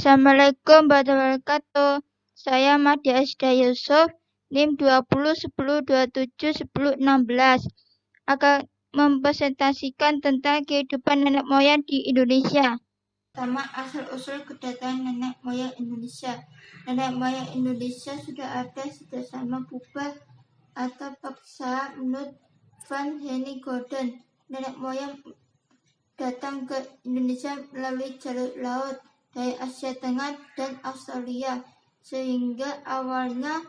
Assalamualaikum warahmatullahi wabarakatuh. Saya Madi Asda Yusuf, NIM 20 10 27 10 16 akan mempresentasikan tentang kehidupan nenek moyang di Indonesia. Pertama, asal-usul kedatangan nenek moyang Indonesia. Nenek moyang Indonesia sudah ada sejak zaman purba atau paksa menurut Van Henny Gordon. Nenek moyang datang ke Indonesia melalui jalur laut dari Asia Tengah dan Australia sehingga awalnya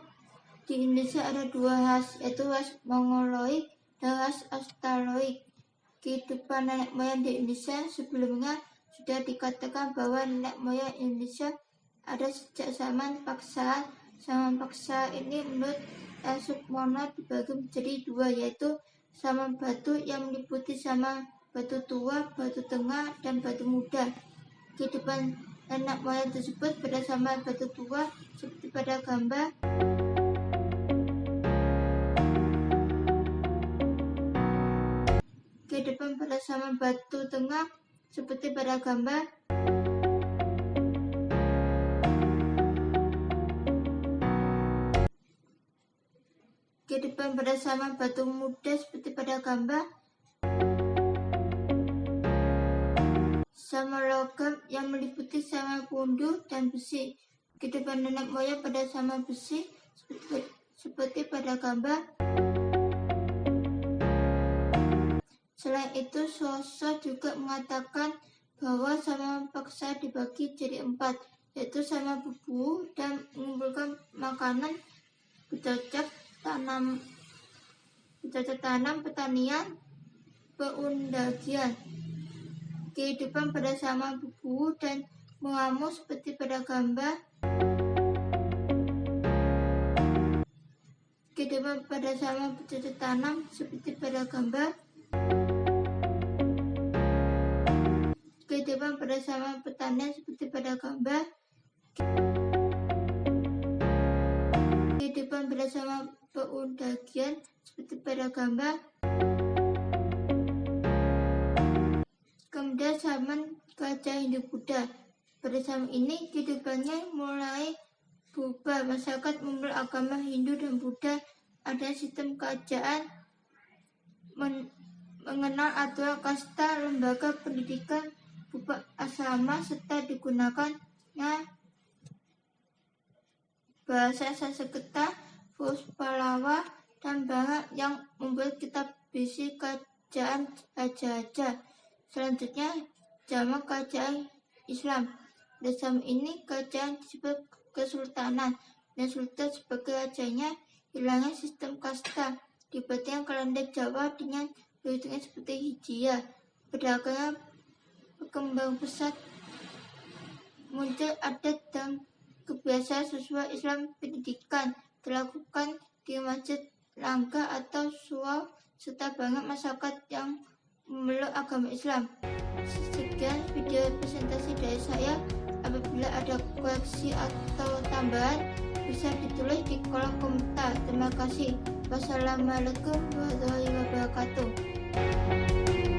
di Indonesia ada dua ras yaitu ras Mongoloid dan ras Australoid. Kehidupan nenek moyang di Indonesia sebelumnya sudah dikatakan bahwa nenek moyang Indonesia ada sejak zaman paksa zaman paksa ini menurut El Sukmono dibagi menjadi dua yaitu zaman batu yang meliputi zaman batu tua, batu tengah, dan batu muda. Kehidupan Nenek moyang tersebut zaman batu tua seperti pada gambar. Kehidupan pada zaman batu tengah seperti pada gambar. Kehidupan pada zaman batu muda seperti pada gambar sama logam yang meliputi sama pundu dan besi. Kehidupan nenek moyang pada sama besi seperti, seperti pada gambar. Selain itu, sosok juga mengatakan bahwa sama paksa dibagi jadi empat, yaitu sama bubu dan mengumpulkan makanan, bercocok tanam, bercocok tanam, pertanian, peundagian kehidupan pada sama buku dan mengamuk seperti pada gambar. Kehidupan pada sama bercocok tanam seperti pada gambar. Kehidupan pada sama petani seperti pada gambar. Kehidupan pada sama peundagian seperti pada gambar. Kemudian zaman Gajah Hindu Buddha. Pada zaman ini kehidupannya mulai berubah. Masyarakat memeluk agama Hindu dan Buddha ada sistem kerajaan men mengenal aturan kasta lembaga pendidikan berupa asrama serta digunakannya bahasa Sanskerta, Puspalawa, dan banyak yang membuat kitab bisi kerajaan raja-raja. Selanjutnya, zaman kerajaan Islam. Dalam ini kerajaan disebut kesultanan dan sultan sebagai rajanya hilangnya sistem kasta dibandingkan kalender Jawa dengan perhitungan seperti Hijriah. Perdagangan berkembang pesat muncul adat dan kebiasaan sesuai Islam pendidikan dilakukan di masjid langga atau suau serta banyak masyarakat yang memeluk agama Islam. Sekian video presentasi dari saya. Apabila ada koreksi atau tambahan, bisa ditulis di kolom komentar. Terima kasih. Wassalamualaikum warahmatullahi wabarakatuh.